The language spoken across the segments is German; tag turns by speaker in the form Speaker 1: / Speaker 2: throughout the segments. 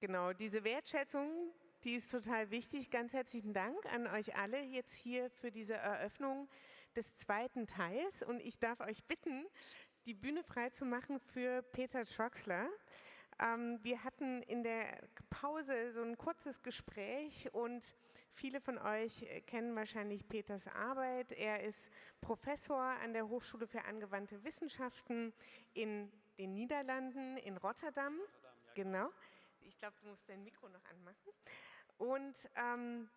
Speaker 1: Genau, diese Wertschätzung, die ist total wichtig. Ganz herzlichen Dank an euch alle jetzt hier für diese Eröffnung des zweiten Teils. Und ich darf euch bitten, die Bühne frei zu machen für Peter Troxler. Ähm, wir hatten in der Pause so ein kurzes Gespräch und viele von euch kennen wahrscheinlich Peters Arbeit. Er ist Professor an der Hochschule für angewandte Wissenschaften in den Niederlanden, in Rotterdam. Rotterdam ja, genau. Ich glaube, du musst dein Mikro noch anmachen. Und ähm,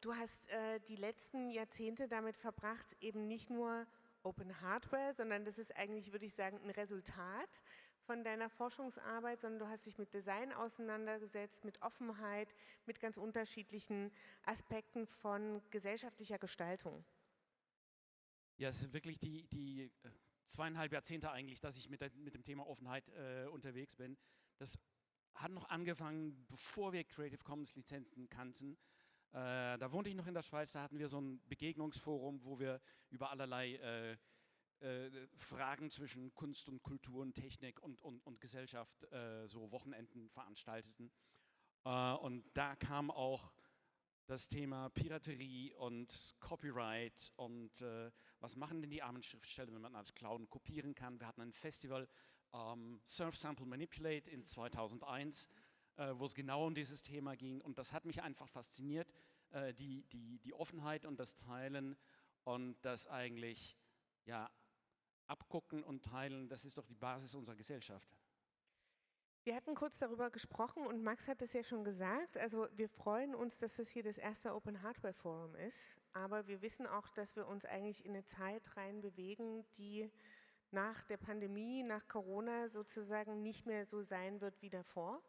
Speaker 1: du hast äh, die letzten Jahrzehnte damit verbracht, eben nicht nur Open Hardware, sondern das ist eigentlich, würde ich sagen, ein Resultat von deiner Forschungsarbeit, sondern du hast dich mit Design auseinandergesetzt, mit Offenheit, mit ganz unterschiedlichen Aspekten von gesellschaftlicher Gestaltung.
Speaker 2: Ja, es sind wirklich die, die äh, zweieinhalb Jahrzehnte eigentlich, dass ich mit, der, mit dem Thema Offenheit äh, unterwegs bin. Das hat noch angefangen, bevor wir Creative Commons Lizenzen kannten. Äh, da wohnte ich noch in der Schweiz, da hatten wir so ein Begegnungsforum, wo wir über allerlei äh, äh, Fragen zwischen Kunst und Kultur und Technik und, und, und Gesellschaft äh, so Wochenenden veranstalteten. Äh, und da kam auch das Thema Piraterie und Copyright und äh, was machen denn die armen Schriftsteller, wenn man als Clown kopieren kann. Wir hatten ein Festival, ähm, Surf Sample Manipulate in 2001, äh, wo es genau um dieses Thema ging. Und das hat mich einfach fasziniert, äh, die, die, die Offenheit und das Teilen und das eigentlich ja, abgucken und teilen, das ist doch die Basis unserer Gesellschaft.
Speaker 1: Wir hatten kurz darüber gesprochen und Max hat es ja schon gesagt, also wir freuen uns, dass das hier das erste Open Hardware Forum ist, aber wir wissen auch, dass wir uns eigentlich in eine Zeit rein bewegen, die nach der Pandemie, nach Corona sozusagen nicht mehr so sein wird wie davor,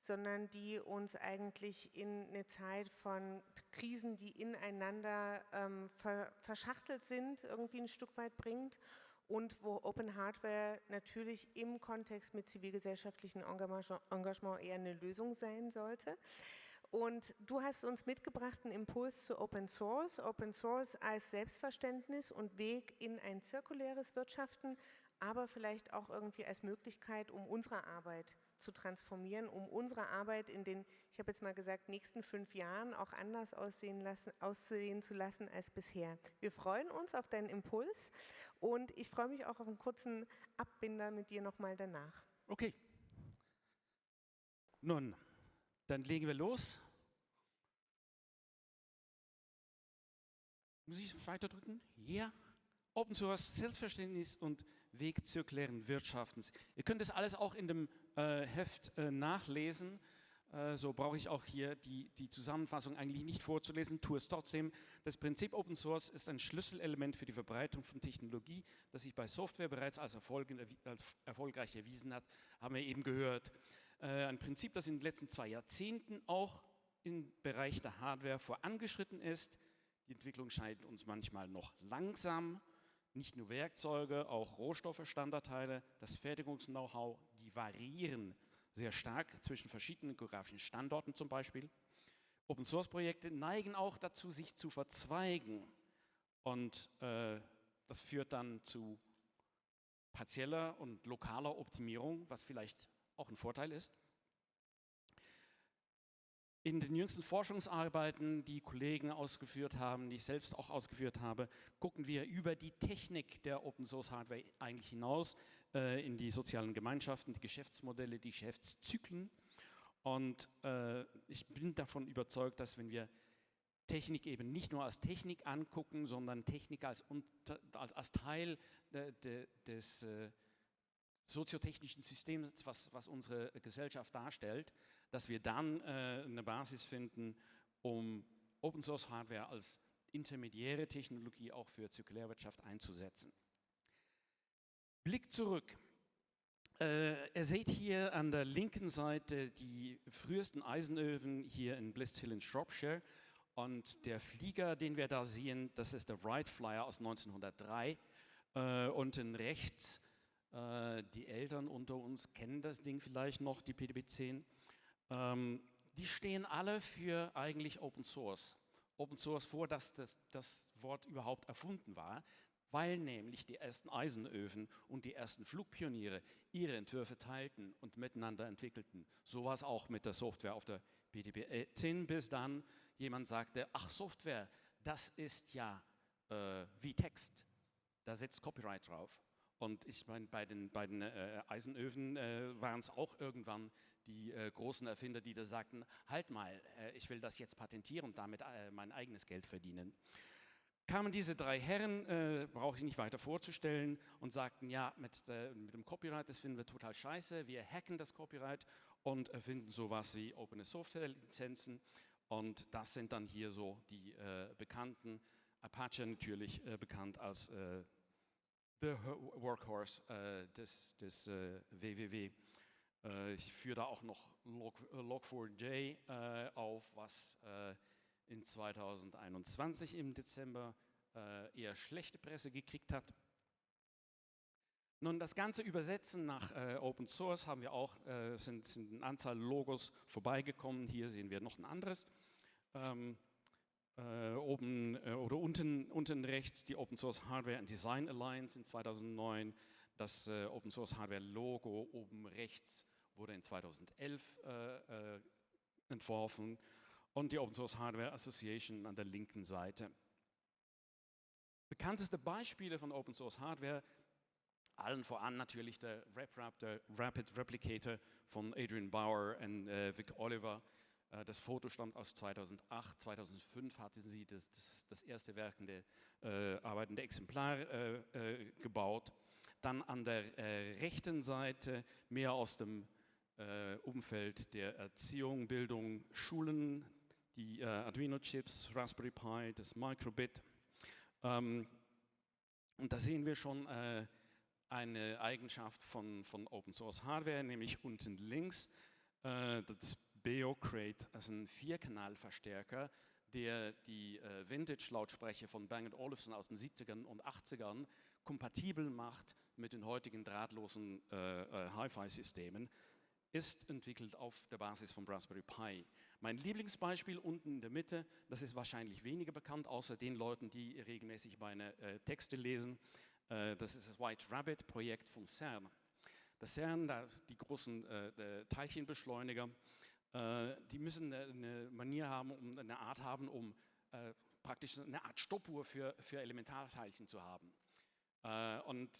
Speaker 1: sondern die uns eigentlich in eine Zeit von Krisen, die ineinander ähm, verschachtelt sind, irgendwie ein Stück weit bringt und wo Open Hardware natürlich im Kontext mit zivilgesellschaftlichem Engagement eher eine Lösung sein sollte. Und du hast uns mitgebracht einen Impuls zu Open Source, Open Source als Selbstverständnis und Weg in ein zirkuläres Wirtschaften, aber vielleicht auch irgendwie als Möglichkeit, um unsere Arbeit zu transformieren, um unsere Arbeit in den, ich habe jetzt mal gesagt, nächsten fünf Jahren auch anders aussehen, lassen, aussehen zu lassen als bisher. Wir freuen uns auf deinen Impuls und ich freue mich auch auf einen kurzen Abbinder mit dir nochmal danach.
Speaker 2: Okay. Nun, dann legen wir los. Muss ich weiter drücken? Ja. Open Source, Selbstverständnis und Weg zirkulären Wirtschaftens. Ihr könnt das alles auch in dem äh, Heft äh, nachlesen. Äh, so brauche ich auch hier die, die Zusammenfassung eigentlich nicht vorzulesen, tue es trotzdem. Das Prinzip Open Source ist ein Schlüsselelement für die Verbreitung von Technologie, das sich bei Software bereits als, Erfolg, als erfolgreich erwiesen hat, haben wir eben gehört. Äh, ein Prinzip, das in den letzten zwei Jahrzehnten auch im Bereich der Hardware vorangeschritten ist. Die Entwicklung scheint uns manchmal noch langsam nicht nur Werkzeuge, auch Rohstoffe, Standardteile, das Fertigungs-Know-how, die variieren sehr stark zwischen verschiedenen geografischen Standorten zum Beispiel. Open-Source-Projekte neigen auch dazu, sich zu verzweigen und äh, das führt dann zu partieller und lokaler Optimierung, was vielleicht auch ein Vorteil ist. In den jüngsten Forschungsarbeiten, die Kollegen ausgeführt haben, die ich selbst auch ausgeführt habe, gucken wir über die Technik der Open Source Hardware eigentlich hinaus äh, in die sozialen Gemeinschaften, die Geschäftsmodelle, die Geschäftszyklen. Und äh, ich bin davon überzeugt, dass wenn wir Technik eben nicht nur als Technik angucken, sondern Technik als, als, als Teil de, de, des äh, soziotechnischen Systems, was, was unsere Gesellschaft darstellt, dass wir dann äh, eine Basis finden, um Open Source Hardware als intermediäre Technologie auch für Zirkulärwirtschaft einzusetzen. Blick zurück. Äh, ihr seht hier an der linken Seite die frühesten Eisenöfen hier in Blist Hill in Shropshire und der Flieger, den wir da sehen, das ist der Wright Flyer aus 1903 äh, unten rechts äh, die Eltern unter uns kennen das Ding vielleicht noch, die PDB-10. Ähm, die stehen alle für eigentlich Open Source. Open Source vor, dass das, das Wort überhaupt erfunden war. weil nämlich die ersten Eisenöfen und die ersten Flugpioniere ihre Entwürfe teilten und miteinander entwickelten. So war es auch mit der Software auf der PDP 10, bis dann jemand sagte, ach Software, das ist ja äh, wie Text, da setzt Copyright drauf. Und ich meine, bei den, bei den äh, Eisenöfen äh, waren es auch irgendwann die äh, großen Erfinder, die da sagten, halt mal, äh, ich will das jetzt patentieren und damit äh, mein eigenes Geld verdienen. Kamen diese drei Herren, äh, brauche ich nicht weiter vorzustellen, und sagten, ja, mit, mit, dem Copyright, das finden wir total scheiße, wir hacken das Copyright und erfinden sowas wie Open Software Lizenzen. Und das sind dann hier so die bekannten, Apache natürlich bekannt als the workhorse äh, des, des äh, WWW. Äh, ich führe da auch noch Log, Log4j äh, auf, was äh, in 2021 im Dezember äh, eher schlechte Presse gekriegt hat. Nun, das ganze Übersetzen nach Open Source haben wir auch, sind, sind eine Anzahl Logos vorbeigekommen. Hier sehen wir noch ein anderes. Ähm, äh, oben äh, oder unten, unten rechts die Open Source Hardware and Design Alliance in 2009, das äh, Open Source Hardware Logo oben rechts wurde in 2011 äh, äh, entworfen. Und die Open Source Hardware Association an der linken Seite. Bekannteste Beispiele von Open Source Hardware, allen voran natürlich der RepRap, der Rapid Replicator von Adrian Bauer und äh, Vic Oliver, das Foto stammt aus 2008, 2005 hatten sie das, das, das erste werkende, äh, arbeitende Exemplar äh, äh, gebaut. Dann an der äh, rechten Seite mehr aus dem äh, Umfeld der Erziehung, Bildung, Schulen, die Arduino-Chips, Raspberry Pi, das Microbit. Ähm, und da sehen wir schon eine Eigenschaft von, von Open Source Hardware, nämlich unten links das Beocrate als ein Vierkanalverstärker, der die äh, Vintage-Lautsprecher von Bang Olufsen aus den 70ern und 80ern kompatibel macht mit den heutigen drahtlosen äh, äh, Hi-Fi-Systemen, ist entwickelt auf der Basis von Raspberry Pi. Mein Lieblingsbeispiel unten in der Mitte, das ist wahrscheinlich weniger bekannt, außer den Leuten, die regelmäßig meine äh, Texte lesen, äh, das ist das White Rabbit-Projekt von CERN. Das CERN, die großen äh, Teilchenbeschleuniger, die müssen eine Manier haben, um eine Art haben, um äh, praktisch eine Art Stoppuhr für, für Elementarteilchen zu haben. Äh, und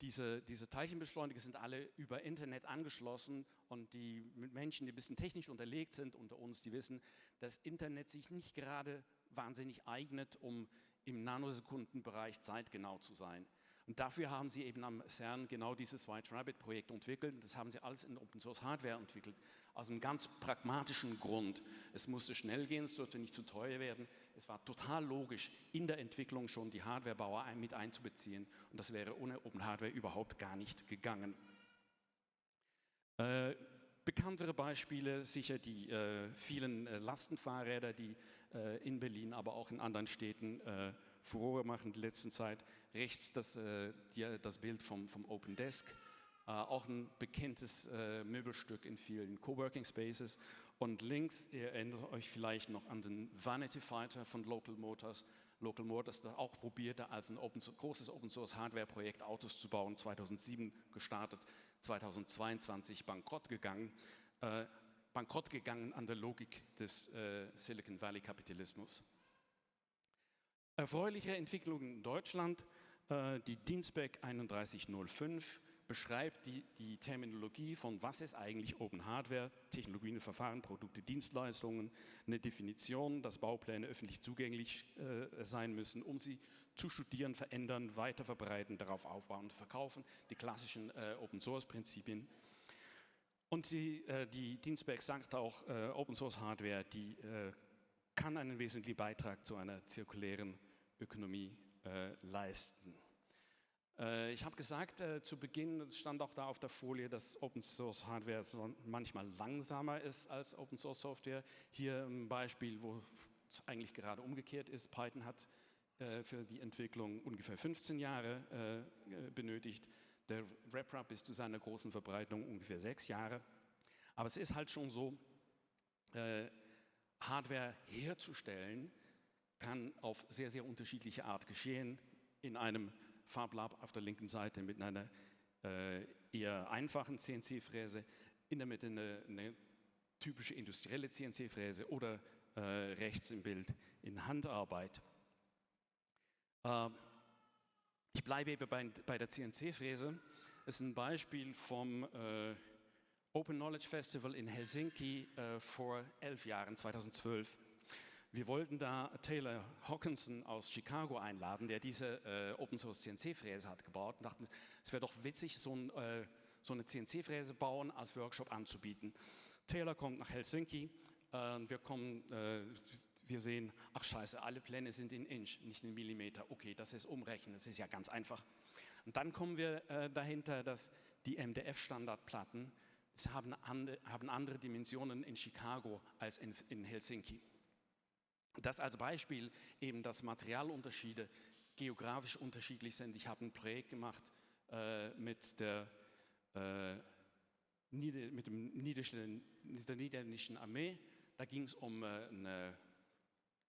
Speaker 2: diese, diese Teilchenbeschleuniger sind alle über Internet angeschlossen und die Menschen, die ein bisschen technisch unterlegt sind unter uns, die wissen, dass Internet sich nicht gerade wahnsinnig eignet, um im Nanosekundenbereich zeitgenau zu sein. Und dafür haben sie eben am CERN genau dieses White Rabbit Projekt entwickelt. Das haben sie alles in Open Source Hardware entwickelt. Aus einem ganz pragmatischen Grund. Es musste schnell gehen, es durfte nicht zu teuer werden. Es war total logisch, in der Entwicklung schon die Hardwarebauer mit einzubeziehen. Und das wäre ohne Open Hardware überhaupt gar nicht gegangen. Äh, bekanntere Beispiele sicher die äh, vielen äh, Lastenfahrräder, die äh, in Berlin, aber auch in anderen Städten äh, Furore machen in der letzten Zeit. Rechts das, äh, die, das Bild vom, vom Open Desk, auch ein bekanntes äh, Möbelstück in vielen Coworking Spaces. Und links, ihr erinnert euch vielleicht noch an den Vanity Fighter von Local Motors. Local Motors das auch probierte, als ein Open, großes Open Source Hardware Projekt Autos zu bauen, 2007 gestartet, 2022 bankrott gegangen. Äh, bankrott gegangen an der Logik des äh, Silicon Valley Kapitalismus. Erfreuliche Entwicklungen in Deutschland, äh, die Dienstback 3105 beschreibt die, die Terminologie von was ist eigentlich Open Hardware, Technologien, Verfahren, Produkte, Dienstleistungen, eine Definition, dass Baupläne öffentlich zugänglich äh, sein müssen, um sie zu studieren, verändern, weiter verbreiten, darauf aufbauen und verkaufen, die klassischen äh, Open Source Prinzipien. Und die, äh, die Dienstback sagt auch, äh, Open Source Hardware, die äh, kann einen wesentlichen Beitrag zu einer zirkulären Ökonomie äh, leisten. Äh, ich habe gesagt äh, zu Beginn, es stand auch da auf der Folie, dass Open Source Hardware manchmal langsamer ist als Open Source Software. Hier ein Beispiel, wo es eigentlich gerade umgekehrt ist. Python hat äh, für die Entwicklung ungefähr 15 Jahre benötigt. Der RepRap bis zu seiner großen Verbreitung ungefähr sechs Jahre. Aber es ist halt schon so, Hardware herzustellen kann auf sehr, sehr unterschiedliche Art geschehen. in einem Farblab auf der linken Seite mit einer äh, eher einfachen CNC-Fräse, in der Mitte eine, eine typische industrielle CNC-Fräse oder äh, rechts im Bild in Handarbeit. Äh, ich bleibe eben bei, bei der CNC-Fräse. Das ist ein Beispiel vom äh, Open Knowledge Festival in Helsinki äh, vor elf Jahren, 2012. Wir wollten da Taylor Hawkinson aus Chicago einladen, der diese äh, Open Source CNC-Fräse hat gebaut und dachten, es wäre doch witzig, so, ein, äh, so eine CNC-Fräse bauen als Workshop anzubieten. Taylor kommt nach Helsinki, äh, wir kommen, äh, wir sehen, ach scheiße, alle Pläne sind in Inch, nicht in Millimeter. Okay, das ist umrechnen, das ist ja ganz einfach. Und dann kommen wir äh, dahinter, dass die MDF-Standardplatten haben, ande, haben andere Dimensionen in Chicago als in, in Helsinki. Das als Beispiel eben, dass Materialunterschiede geografisch unterschiedlich sind. Ich habe ein Projekt gemacht äh, mit, der, äh, mit, dem Niederländischen, der niederländischen Armee. Da ging es um äh, eine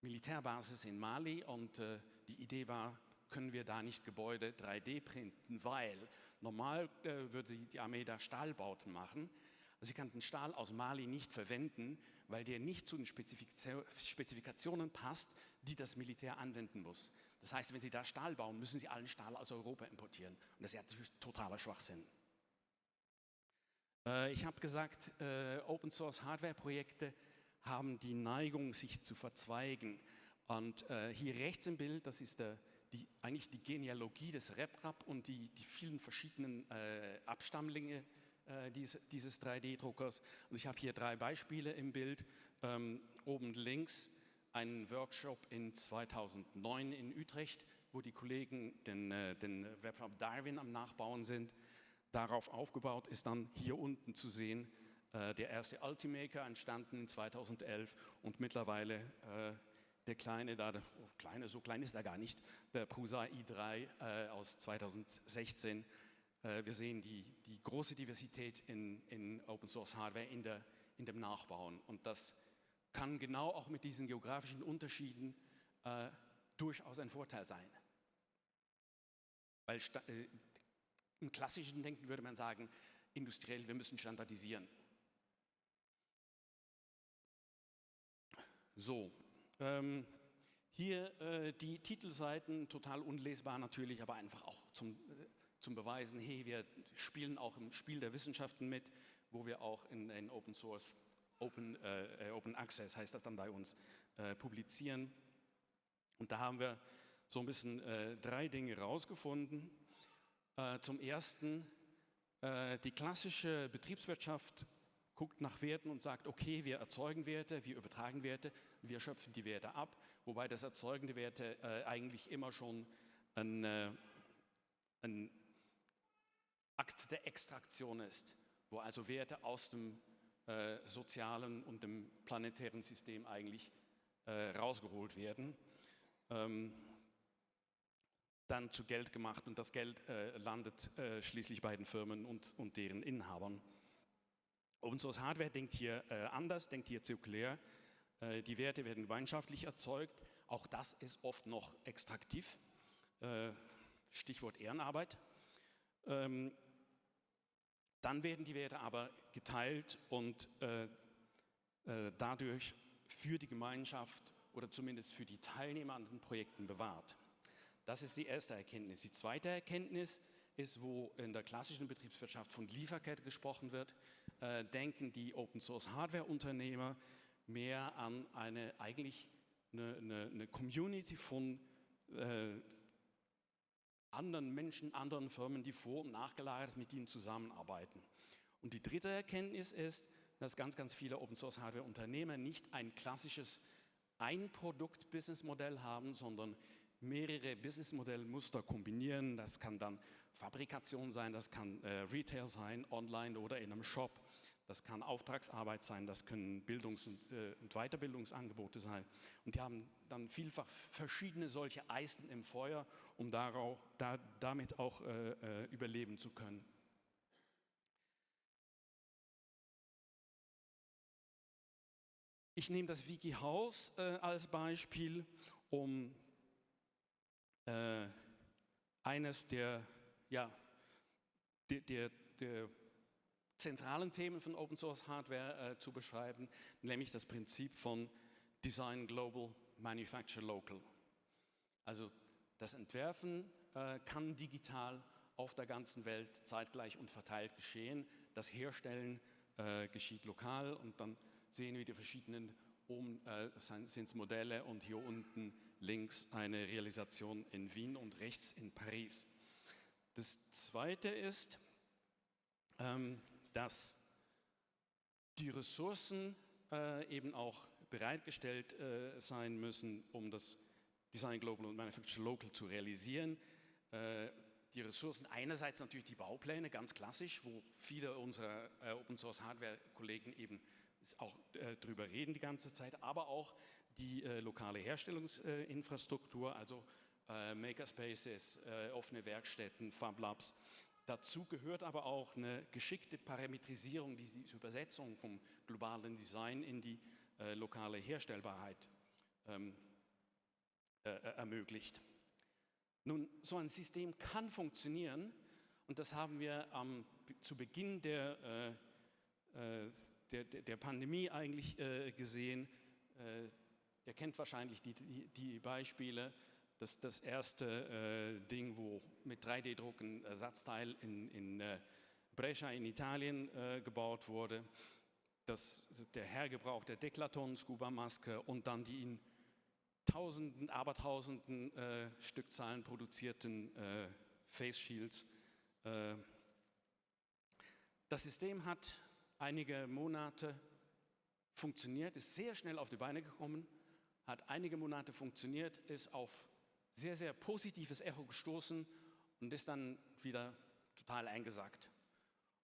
Speaker 2: Militärbasis in Mali und äh, die Idee war, können wir da nicht Gebäude 3D printen, weil normal äh, würde die Armee da Stahlbauten machen. Sie kann Stahl aus Mali nicht verwenden, weil der nicht zu den Spezifikationen passt, die das Militär anwenden muss. Das heißt, wenn sie da Stahl bauen, müssen sie allen Stahl aus Europa importieren. Und das ist natürlich totaler Schwachsinn. Äh, ich habe gesagt, äh, Open Source Hardware Projekte haben die Neigung, sich zu verzweigen. Und äh, hier rechts im Bild, das ist der die, eigentlich die Genealogie des RepRap und die, die vielen verschiedenen Abstammlinge äh, dies, dieses 3D-Druckers. Und ich habe hier drei Beispiele im Bild. Ähm, oben links ein Workshop in 2009 in Utrecht, wo die Kollegen den, äh, den RepRap Darwin am Nachbauen sind. Darauf aufgebaut ist dann hier unten zu sehen äh, der erste Ultimaker, entstanden in 2011 und mittlerweile äh, der kleine, da, oh, kleine, so klein ist er gar nicht, der Prusa i3 äh, aus 2016. Äh, wir sehen die, die große Diversität in, in Open Source Hardware in, der, in dem Nachbauen und das kann genau auch mit diesen geografischen Unterschieden äh, durchaus ein Vorteil sein. Weil äh, im klassischen Denken würde man sagen, industriell, wir müssen standardisieren. So, ähm, hier äh, die Titelseiten, total unlesbar natürlich, aber einfach auch zum, äh, zum Beweisen, hey, wir spielen auch im Spiel der Wissenschaften mit, wo wir auch in, in Open Source, Open, äh, Open Access heißt das dann bei uns, äh, publizieren. Und da haben wir so ein bisschen äh, drei Dinge rausgefunden. Äh, zum ersten, die klassische Betriebswirtschaft guckt nach Werten und sagt, okay, wir erzeugen Werte, wir übertragen Werte, wir schöpfen die Werte ab, wobei das Erzeugen der Werte äh, eigentlich immer schon ein, äh, ein, Akt der Extraktion ist, wo also Werte aus dem äh, sozialen und dem planetären System eigentlich äh, rausgeholt werden. Ähm, dann zu Geld gemacht und das Geld äh, landet äh, schließlich bei den Firmen und, und deren Inhabern. Open Source Hardware denkt hier äh, anders, denkt hier zirkulär. Äh, die Werte werden gemeinschaftlich erzeugt. Auch das ist oft noch extraktiv. Stichwort Ehrenarbeit. Ähm, dann werden die Werte aber geteilt und äh, äh, dadurch für die Gemeinschaft oder zumindest für die Teilnehmer an den Projekten bewahrt. Das ist die erste Erkenntnis. Die zweite Erkenntnis ist, wo in der klassischen Betriebswirtschaft von Lieferkette gesprochen wird, äh, denken die Open Source Hardware Unternehmer mehr an eine eigentlich eine, eine, eine Community von äh, anderen Menschen, anderen Firmen, die vor- und nachgelagert mit ihnen zusammenarbeiten. Und die dritte Erkenntnis ist, dass ganz, ganz viele Open Source Hardware Unternehmer nicht ein klassisches Ein-Produkt-Business-Modell haben, sondern mehrere Businessmodellmuster kombinieren. Das kann dann Fabrikation sein, das kann äh, Retail sein, online oder in einem Shop. Das kann Auftragsarbeit sein, das können Bildungs- und, äh, und, Weiterbildungsangebote sein. Und die haben dann vielfach verschiedene solche Eisen im Feuer, um darauf, da, damit auch äh, äh überleben zu können. Ich nehme das WikiHouse äh, als Beispiel, um äh, eines der, ja, der, der, der zentralen Themen von Open Source Hardware äh, zu beschreiben, nämlich das Prinzip von Design Global, Manufacture Local. Also das Entwerfen äh, kann digital auf der ganzen Welt zeitgleich und verteilt geschehen. Das Herstellen äh, geschieht lokal und dann sehen wir die verschiedenen, oben äh, sind es Modelle und hier unten links eine Realisation in Wien und rechts in Paris. Das zweite ist, ähm, dass die Ressourcen äh, eben auch bereitgestellt äh, sein müssen, um das Design Global und Manufacture Local zu realisieren. Äh, die Ressourcen einerseits natürlich die Baupläne, ganz klassisch, wo viele unserer Open Source Hardware Kollegen eben auch drüber reden die ganze Zeit, aber auch die lokale Herstellungsinfrastruktur, also Makerspaces, offene Werkstätten, Fab Labs. Dazu gehört aber auch eine geschickte Parametrisierung, die die Übersetzung vom globalen Design in die äh, lokale Herstellbarkeit ähm, äh, ermöglicht. Nun, so ein System kann funktionieren und das haben wir ähm, zu Beginn der, äh, der, der, Pandemie eigentlich äh, gesehen. Äh, ihr kennt wahrscheinlich die, die, die Beispiele. Das, das erste äh, Ding, wo mit 3D-Druck ein Ersatzteil in, in äh, Brescia in Italien äh, gebaut wurde. Das, der Hergebrauch der Deklaton-Scuba-Maske und dann die in Tausenden, Abertausenden äh, Stückzahlen produzierten äh, Face Shields. Äh, das System hat einige Monate funktioniert, ist sehr schnell auf die Beine gekommen, hat einige Monate funktioniert, ist auf sehr, sehr positives Echo gestoßen und ist dann wieder total eingesackt.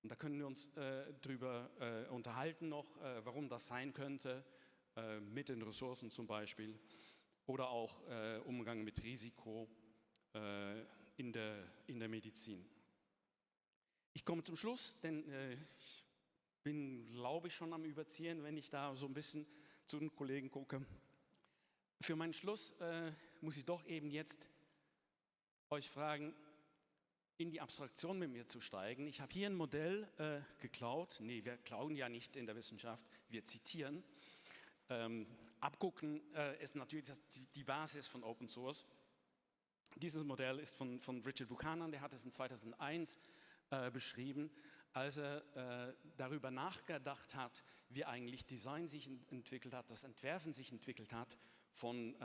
Speaker 2: Und da können wir uns äh, drüber äh, unterhalten noch, äh, warum das sein könnte, äh, mit den Ressourcen zum Beispiel oder auch äh, Umgang mit Risiko äh, in, der, in der Medizin. Ich komme zum Schluss, denn ich bin, glaube ich, schon am Überziehen, wenn ich da so ein bisschen zu den Kollegen gucke. Für meinen Schluss äh, muss ich doch eben jetzt euch fragen, in die Abstraktion mit mir zu steigen. Ich habe hier ein Modell äh, geklaut. Nee, wir klauen ja nicht in der Wissenschaft, wir zitieren. Ähm, abgucken äh, ist natürlich die Basis von Open Source. Dieses Modell ist von, von Richard Buchanan, der hat es in 2001 äh, beschrieben als er äh, darüber nachgedacht hat, wie eigentlich Design sich entwickelt hat, das Entwerfen sich entwickelt hat, von äh,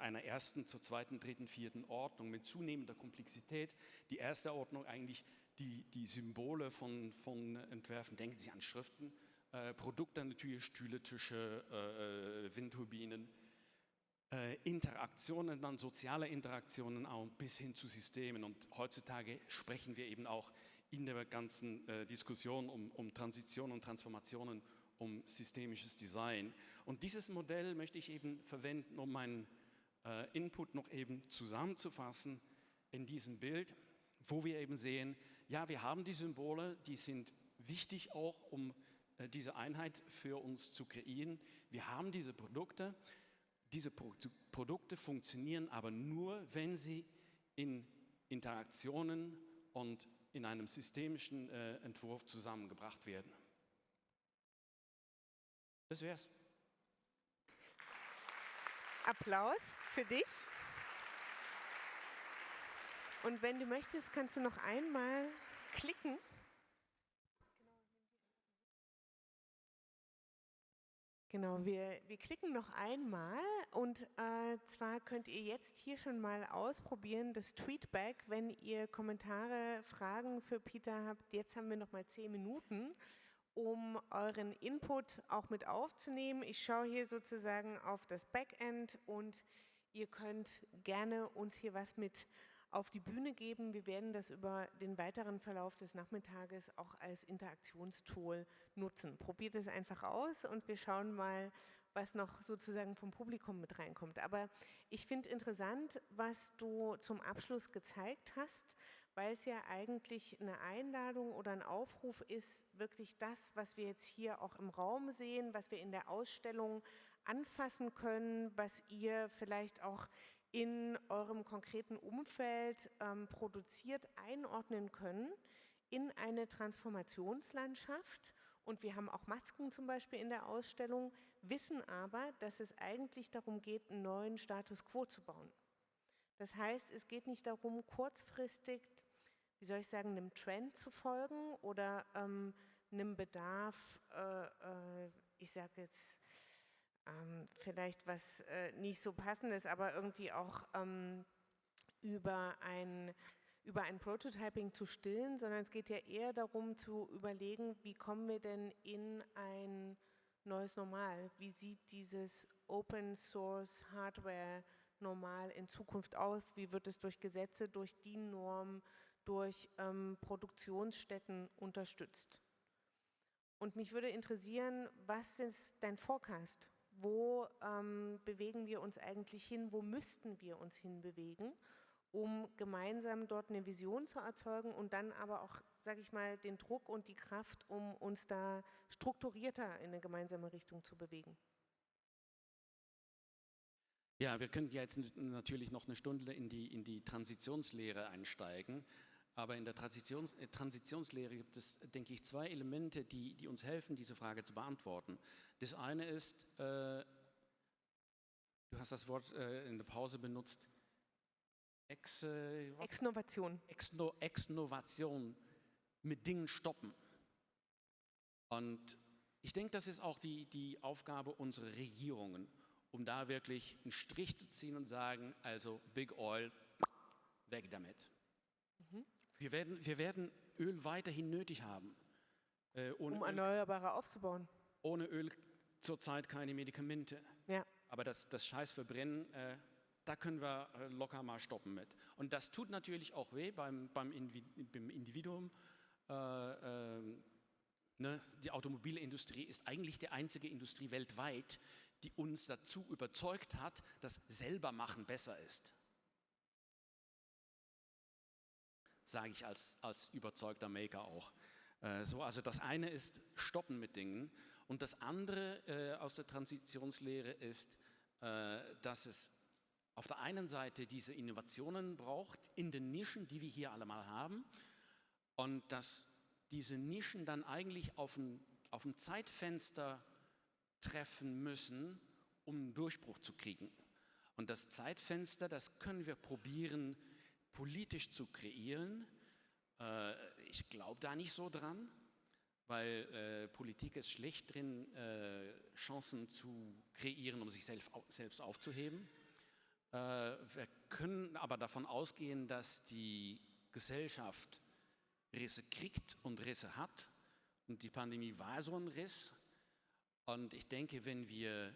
Speaker 2: einer ersten zur zweiten, dritten, vierten Ordnung mit zunehmender Komplexität. Die erste Ordnung eigentlich die, die Symbole von, von Entwerfen, denken Sie an Schriften, äh, Produkte natürlich, Stühle, Tische, äh, äh, Windturbinen, äh, Interaktionen, dann soziale Interaktionen auch bis hin zu Systemen. Und heutzutage sprechen wir eben auch in der ganzen äh, Diskussion um, um Transition und Transformationen, um systemisches Design. Und dieses Modell möchte ich eben verwenden, um meinen äh, Input noch eben zusammenzufassen in diesem Bild, wo wir eben sehen, ja, wir haben die Symbole, die sind wichtig auch, um äh, diese Einheit für uns zu kreieren. Wir haben diese Produkte. Diese Pro Produkte funktionieren aber nur, wenn sie in Interaktionen und in einem systemischen äh, Entwurf zusammengebracht werden. Das wär's.
Speaker 1: Applaus für dich. Und wenn du möchtest, kannst du noch einmal klicken. Genau, wir, wir klicken noch einmal und äh, zwar könnt ihr jetzt hier schon mal ausprobieren, das Tweetback, wenn ihr Kommentare, Fragen für Peter habt. Jetzt haben wir noch mal zehn Minuten, um euren Input auch mit aufzunehmen. Ich schaue hier sozusagen auf das Backend und ihr könnt gerne uns hier was mit auf die Bühne geben. Wir werden das über den weiteren Verlauf des Nachmittages auch als Interaktionstool nutzen. Probiert es einfach aus und wir schauen mal, was noch sozusagen vom Publikum mit reinkommt. Aber ich finde interessant, was du zum Abschluss gezeigt hast, weil es ja eigentlich eine Einladung oder ein Aufruf ist, wirklich das, was wir jetzt hier auch im Raum sehen, was wir in der Ausstellung anfassen können, was ihr vielleicht auch in eurem konkreten Umfeld ähm, produziert, einordnen können in eine Transformationslandschaft. Und wir haben auch Masken zum Beispiel in der Ausstellung, wissen aber, dass es eigentlich darum geht, einen neuen Status quo zu bauen. Das heißt, es geht nicht darum, kurzfristig, wie soll ich sagen, einem Trend zu folgen oder ähm, einem Bedarf, äh, äh, ich sage jetzt ähm, vielleicht was äh, nicht so passendes, aber irgendwie auch ähm, über ein über ein Prototyping zu stillen, sondern es geht ja eher darum zu überlegen, wie kommen wir denn in ein neues Normal? Wie sieht dieses Open Source Hardware normal in Zukunft aus? Wie wird es durch Gesetze, durch DIN-Normen, durch ähm, Produktionsstätten unterstützt? Und mich würde interessieren, was ist dein Forecast? Wo ähm, bewegen wir uns eigentlich hin? Wo müssten wir uns hinbewegen, um gemeinsam dort eine Vision zu erzeugen und dann aber auch, sage ich mal, den Druck und die Kraft, um uns da strukturierter in eine gemeinsame Richtung zu bewegen?
Speaker 2: Ja, wir können jetzt natürlich noch eine Stunde in die, in die Transitionslehre einsteigen. Aber in der Transitions, äh, Transitionslehre gibt es, denke ich, zwei Elemente, die, die uns helfen, diese Frage zu beantworten. Das eine ist, äh, du hast das Wort äh, in der Pause benutzt,
Speaker 1: Ex, äh, Exnovation.
Speaker 2: Exno, Exnovation, mit Dingen stoppen. Und ich denke, das ist auch die, die Aufgabe unserer Regierungen um da wirklich einen Strich zu ziehen und sagen, also Big Oil, weg damit. Mhm. Wir, werden, wir werden Öl weiterhin nötig haben.
Speaker 1: Äh, um Erneuerbare Öl, aufzubauen.
Speaker 2: Ohne Öl zurzeit keine Medikamente.
Speaker 1: Ja.
Speaker 2: Aber das, das Scheißverbrennen, äh, da können wir äh, locker mal stoppen mit. Und das tut natürlich auch weh beim, beim, Individuum. Äh, ähm, ne? Die Automobilindustrie ist eigentlich die einzige Industrie weltweit, die uns dazu überzeugt hat, dass selber machen besser ist. Sage ich als, als überzeugter Maker auch. Äh, so, also das eine ist Stoppen mit Dingen und das andere äh, aus der Transitionslehre ist, äh, dass es auf der einen Seite diese Innovationen braucht in den Nischen, die wir hier alle mal haben und dass diese Nischen dann eigentlich auf ein, auf ein Zeitfenster treffen müssen, um einen Durchbruch zu kriegen. Und das Zeitfenster, das können wir probieren, politisch zu kreieren. Äh, ich glaube da nicht so dran, weil äh, Politik ist schlecht drin, äh, Chancen zu kreieren, um sich selbst, selbst aufzuheben. Äh, wir können aber davon ausgehen, dass die Gesellschaft Risse kriegt und Risse hat. Und die Pandemie war so ein Riss. Und ich denke, wenn wir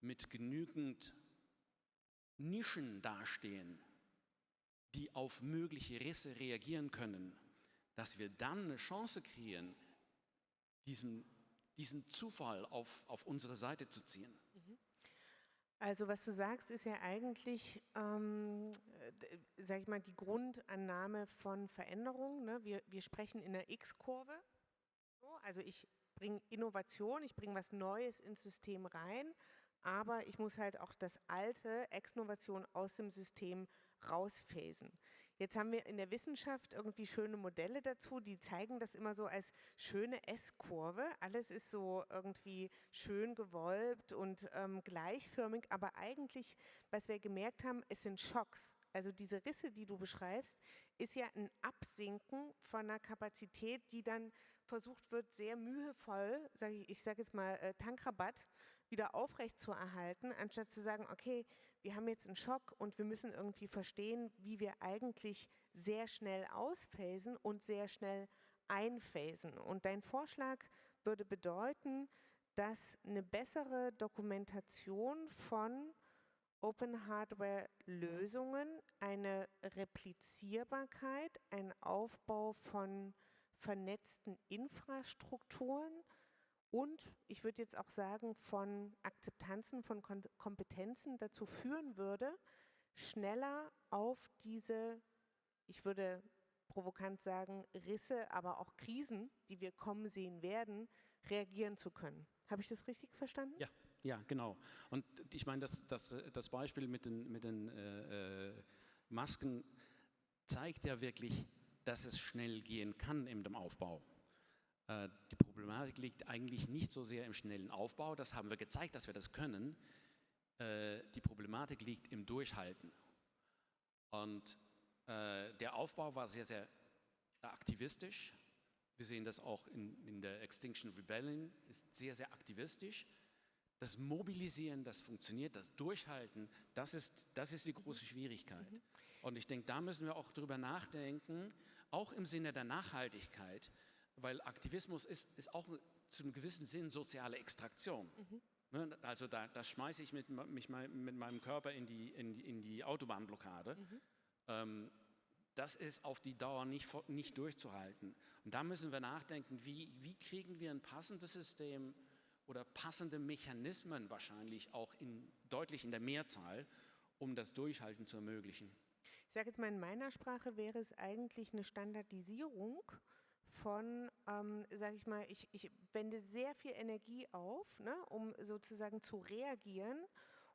Speaker 2: mit genügend Nischen dastehen, die auf mögliche Risse reagieren können, dass wir dann eine Chance kreieren, diesen, diesen Zufall auf, auf unsere Seite zu ziehen. Mhm.
Speaker 1: Also was du sagst, ist ja eigentlich, ähm, sag ich mal, die Grundannahme von Veränderung. Ne? Wir, wir sprechen in der X-Kurve. So, also ich bringe Innovation, ich bringe was Neues ins System rein, aber ich muss halt auch das alte Exnovation aus dem System rausphasen. Jetzt haben wir in der Wissenschaft irgendwie schöne Modelle dazu, die zeigen das immer so als schöne S-Kurve. Alles ist so irgendwie schön gewölbt und ähm, gleichförmig, aber eigentlich, was wir gemerkt haben, es sind Schocks. Also diese Risse, die du beschreibst, ist ja ein Absinken von einer Kapazität, die dann versucht wird, sehr mühevoll, sag ich, ich sage jetzt mal äh, Tankrabatt, wieder aufrecht zu erhalten, anstatt zu sagen, okay, wir haben jetzt einen Schock und wir müssen irgendwie verstehen, wie wir eigentlich sehr schnell ausphasen und sehr schnell einphasen. Und dein Vorschlag würde bedeuten, dass eine bessere Dokumentation von Open Hardware Lösungen, eine Replizierbarkeit, ein Aufbau von vernetzten Infrastrukturen und ich würde jetzt auch sagen, von Akzeptanzen, von Kompetenzen dazu führen würde, schneller auf diese, ich würde provokant sagen, Risse, aber auch Krisen, die wir kommen sehen werden, reagieren zu können. Habe ich das richtig verstanden?
Speaker 2: Ja, Ja, genau. Und ich meine, das, das, das Beispiel mit den, mit den äh, äh, Masken zeigt ja wirklich, dass es schnell gehen kann in dem Aufbau. Äh, die Problematik liegt eigentlich nicht so sehr im schnellen Aufbau, das haben wir gezeigt, dass wir das können. Äh, die Problematik liegt im Durchhalten. Und äh, der Aufbau war sehr, sehr aktivistisch. Wir sehen das auch in, in der Extinction Rebellion, ist sehr, sehr aktivistisch. Das Mobilisieren, das funktioniert, das Durchhalten, das ist, das ist die große Schwierigkeit. Mhm. Und ich denke, da müssen wir auch drüber nachdenken, auch im Sinne der Nachhaltigkeit, weil Aktivismus ist, ist auch zu einem gewissen Sinn soziale Extraktion. Mhm. Ne, also da, da schmeiße ich mit, mich mit meinem Körper in die, in die, in die Autobahnblockade. Mhm. Ähm, das ist auf die Dauer nicht, nicht durchzuhalten. Und da müssen wir nachdenken, wie, wie kriegen wir ein passendes System oder passende Mechanismen wahrscheinlich auch in, deutlich in der Mehrzahl, um das Durchhalten zu ermöglichen.
Speaker 1: Ich sage jetzt mal, in meiner Sprache wäre es eigentlich eine Standardisierung von, ähm, sage ich mal, ich, ich wende sehr viel Energie auf, ne, um sozusagen zu reagieren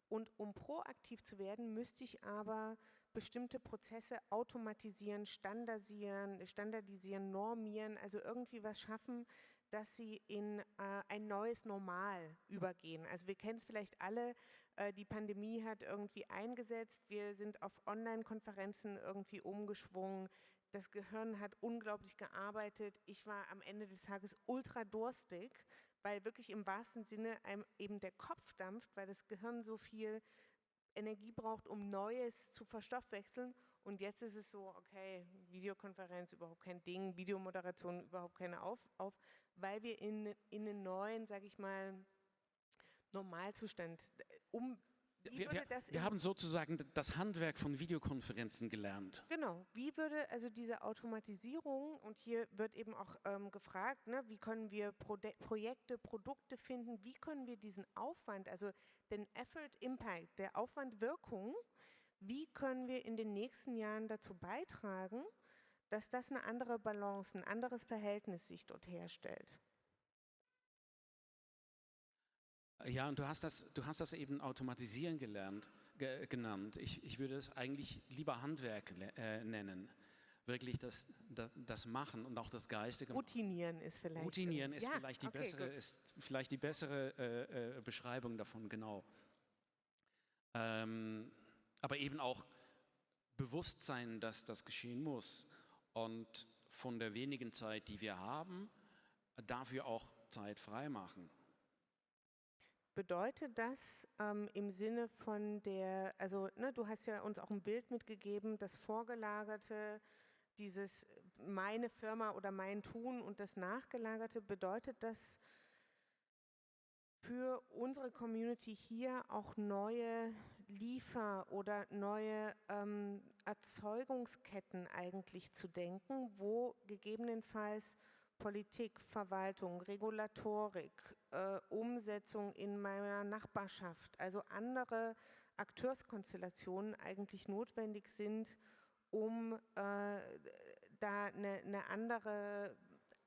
Speaker 1: und um proaktiv zu werden, müsste ich aber bestimmte Prozesse automatisieren, standardisieren, standardisieren, normieren, also irgendwie was schaffen, dass sie in äh, ein neues Normal übergehen. Also wir kennen es vielleicht alle, äh, die Pandemie hat irgendwie eingesetzt, wir sind auf Online-Konferenzen irgendwie umgeschwungen, das Gehirn hat unglaublich gearbeitet, ich war am Ende des Tages ultra durstig, weil wirklich im wahrsten Sinne einem eben der Kopf dampft, weil das Gehirn so viel Energie braucht, um Neues zu verstoffwechseln. Und jetzt ist es so, okay, Videokonferenz überhaupt kein Ding, Videomoderation überhaupt keine auf, auf weil wir in, in einen neuen, sage ich mal, Normalzustand um
Speaker 2: wir, wir, wir haben sozusagen das Handwerk von Videokonferenzen gelernt.
Speaker 1: Genau. Wie würde also diese Automatisierung, und hier wird eben auch ähm, gefragt, ne, wie können wir Pro Projekte, Produkte finden, wie können wir diesen Aufwand, also den Effort Impact, der Aufwand Wirkung, wie können wir in den nächsten Jahren dazu beitragen, dass das eine andere Balance, ein anderes Verhältnis sich dort herstellt?
Speaker 2: Ja, und du hast das, du hast das eben automatisieren gelernt, ge, genannt. Ich, ich würde es eigentlich lieber Handwerk äh, nennen. Wirklich das, das, das, Machen und auch das geistige.
Speaker 1: Routinieren ist vielleicht.
Speaker 2: Routinieren ist, ja, vielleicht, die okay, bessere, ist vielleicht die bessere äh, äh, Beschreibung davon, genau. Ähm, aber eben auch Bewusstsein, dass das geschehen muss und von der wenigen Zeit, die wir haben, dafür auch Zeit freimachen.
Speaker 1: Bedeutet das ähm, im Sinne von der, also ne, du hast ja uns auch ein Bild mitgegeben, das Vorgelagerte, dieses meine Firma oder mein Tun und das Nachgelagerte, bedeutet das für unsere Community hier auch neue Liefer- oder neue ähm, Erzeugungsketten eigentlich zu denken, wo gegebenenfalls Politik, Verwaltung, Regulatorik, äh, Umsetzung in meiner Nachbarschaft, also andere Akteurskonstellationen eigentlich notwendig sind, um äh, da eine, eine andere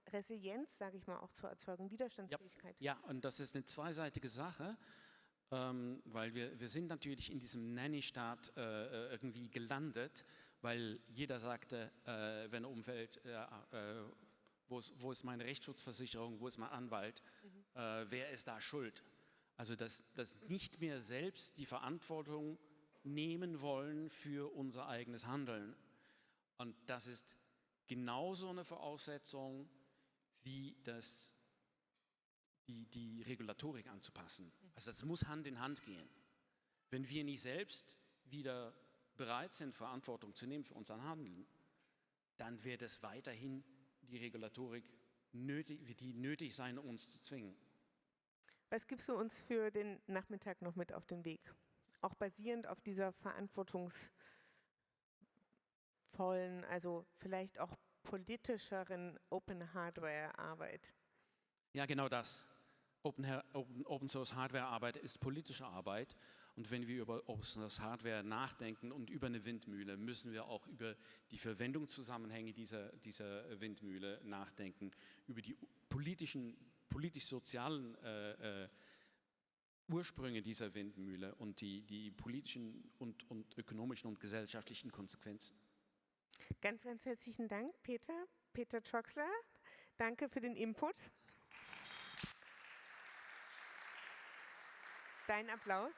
Speaker 1: Resilienz, sage ich mal, auch zu erzeugen, Widerstandsfähigkeit.
Speaker 2: Ja, ja und das ist eine zweiseitige Sache, ähm, weil wir, wir sind natürlich in diesem Nanny-Staat äh, äh irgendwie gelandet, weil jeder sagte, äh, wenn Umwelt äh, wo ist, wo ist meine Rechtsschutzversicherung, wo ist mein Anwalt, mhm. äh, wer ist da schuld? Also dass, dass nicht mehr selbst die Verantwortung nehmen wollen für unser eigenes Handeln. Und das ist genauso eine Voraussetzung wie das, die, die Regulatorik anzupassen. Also das muss Hand in Hand gehen. Wenn wir nicht selbst wieder bereit sind, Verantwortung zu nehmen für unser Handeln, dann wird es weiterhin die Regulatorik nötig, die nötig sein, uns zu zwingen.
Speaker 1: Was gibst du uns für den Nachmittag noch mit auf den Weg? Auch basierend auf dieser verantwortungsvollen, also vielleicht auch politischeren Open Hardware Arbeit.
Speaker 2: Ja, genau das. Open, Open, Open Source Hardware Arbeit ist politische Arbeit und wenn wir über Open Hardware nachdenken und über eine Windmühle, müssen wir auch über die Verwendungszusammenhänge dieser, dieser Windmühle nachdenken, über die politischen, politisch-sozialen äh, äh, Ursprünge dieser Windmühle und die, die politischen und, und ökonomischen und gesellschaftlichen Konsequenzen.
Speaker 1: Ganz, ganz herzlichen Dank, Peter. Peter Troxler, danke für den Input. Dein Applaus.